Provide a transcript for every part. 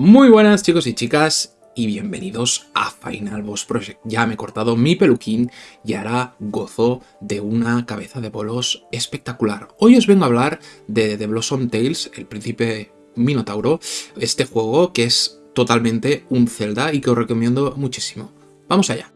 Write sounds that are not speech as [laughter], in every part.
Muy buenas chicos y chicas y bienvenidos a Final Boss Project. Ya me he cortado mi peluquín y ahora gozo de una cabeza de bolos espectacular. Hoy os vengo a hablar de The Blossom Tales, el príncipe Minotauro, este juego que es totalmente un Zelda y que os recomiendo muchísimo. Vamos allá.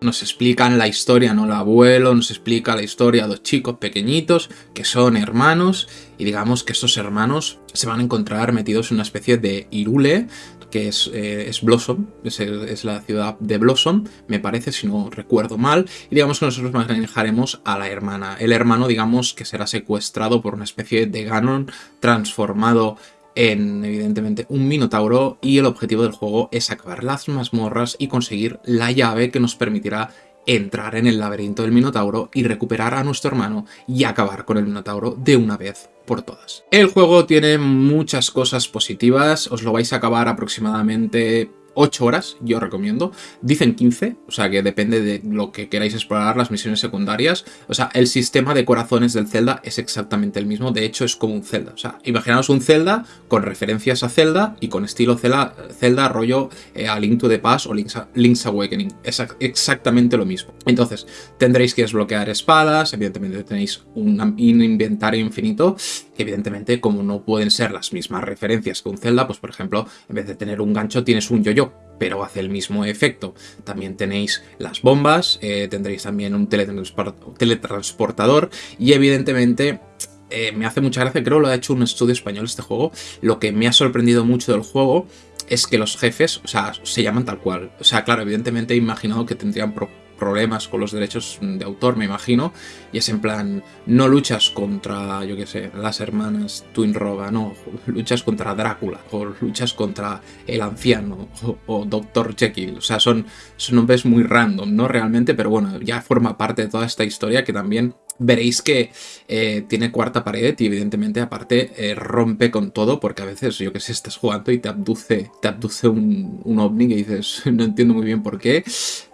Nos explican la historia, ¿no? El abuelo nos explica la historia dos chicos pequeñitos que son hermanos y digamos que estos hermanos se van a encontrar metidos en una especie de Irule, que es, eh, Blossom, es, la ciudad de Blossom, me parece, si no recuerdo mal, y digamos que nosotros manejaremos a la hermana. El hermano, digamos, que será secuestrado por una especie de Ganon transformado en, evidentemente, un Minotauro y el objetivo del juego es acabar las mazmorras y conseguir la llave que nos permitirá entrar en el laberinto del Minotauro y recuperar a nuestro hermano y acabar con el Minotauro de una vez por todas. El juego tiene muchas cosas positivas, os lo vais a acabar aproximadamente 8 horas, yo recomiendo. Dicen 15, o sea que depende de lo que queráis explorar, las misiones secundarias. O sea, el sistema de corazones del Zelda es exactamente el mismo, de hecho es como un Zelda. O sea, imaginaos un Zelda con referencias a Zelda y con estilo Zelda, Zelda rollo eh, a Link to the Past o Link's, Awakening. Es exactamente lo mismo. Entonces, tendréis que desbloquear espadas, evidentemente tenéis un inventario infinito, que evidentemente como no pueden ser las mismas referencias que un Zelda, pues por ejemplo, en vez de tener un gancho tienes un yo-yo pero hace el mismo efecto. También tenéis las bombas, eh, tendréis también un teletransportador y evidentemente eh, me hace mucha gracia, creo que lo ha hecho un estudio español este juego, lo que me ha sorprendido mucho del juego es que los jefes, o sea, se llaman tal cual. O sea, claro, evidentemente he imaginado que tendrían problemas con los derechos de autor, me imagino, y es en plan, no luchas contra, yo qué sé, las hermanas Twin Roga, no, [laughs] luchas contra Drácula, o luchas contra el anciano, o, Doctor Jekyll, o sea, son, son nombres muy random, ¿no? Realmente, pero bueno, ya forma parte de toda esta historia que también veréis que eh, tiene cuarta pared y evidentemente aparte eh, rompe con todo porque a veces, yo que sé, estás jugando y te abduce, te abduce un, un ovni que dices, [laughs] no entiendo muy bien por qué.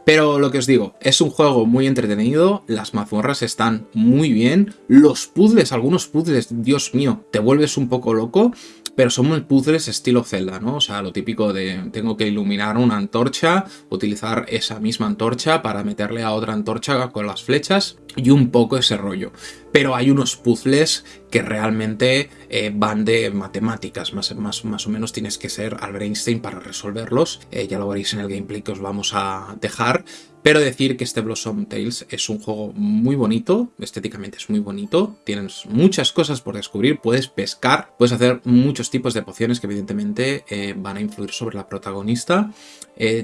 Pero lo que os digo, es un juego muy entretenido, las mazmorras están muy bien, los puzzles, algunos puzzles, Dios mío, te vuelves un poco loco, pero son muy puzzles estilo Zelda, ¿no? O sea, lo típico de tengo que iluminar una antorcha, utilizar esa misma antorcha para meterle a otra antorcha con las flechas y un poco ese rollo. Pero hay unos puzzles que realmente eh, van de matemáticas, más, más, más, o menos tienes que ser Albert Einstein para resolverlos, eh, ya lo veréis en el gameplay que os vamos a dejar, pero decir que este Blossom Tales es un juego muy bonito, estéticamente es muy bonito, tienes muchas cosas por descubrir, puedes pescar, puedes hacer muchos tipos de pociones que evidentemente eh, van a influir sobre la protagonista.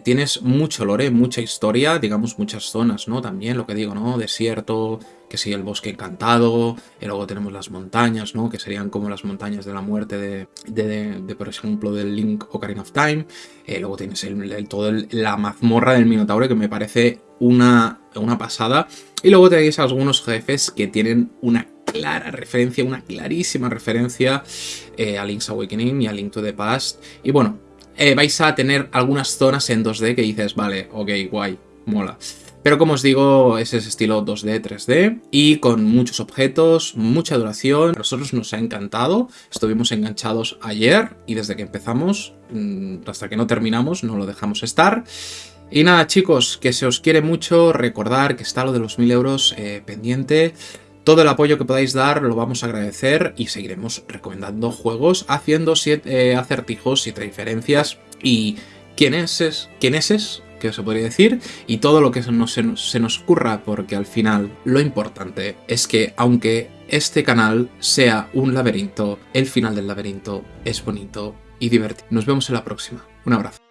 Tienes mucho lore, mucha historia, digamos muchas zonas, ¿no? También lo que digo, ¿no? Desierto, que sí, el bosque encantado, y luego tenemos las montañas, ¿no? Que serían como las montañas de la muerte de, de, por ejemplo, del Link Ocarina of Time. Eh, luego tienes el, todo la mazmorra del Minotauro, que me parece una, una pasada. Y luego tenéis algunos jefes que tienen una clara referencia, una clarísima referencia eh, a Link's Awakening y a Link to the Past. Y bueno, eh, vais a tener algunas zonas en 2D que dices, vale, ok, guay, mola. Pero como os digo, es ese estilo 2D, 3D y con muchos objetos, mucha duración. A nosotros nos ha encantado, estuvimos enganchados ayer y desde que empezamos mm, hasta que no terminamos no lo dejamos estar. Y nada chicos, que se os quiere mucho, recordar que está lo de los 1000 euros eh, pendiente. Todo el apoyo que podáis dar lo vamos a agradecer y seguiremos recomendando juegos, haciendo siete, eh, acertijos, siete diferencias y quién es, quién es, que se podría decir, y todo lo que se nos, se nos ocurra, porque al final lo importante es que aunque este canal sea un laberinto, el final del laberinto es bonito y divertido. Nos vemos en la próxima. Un abrazo.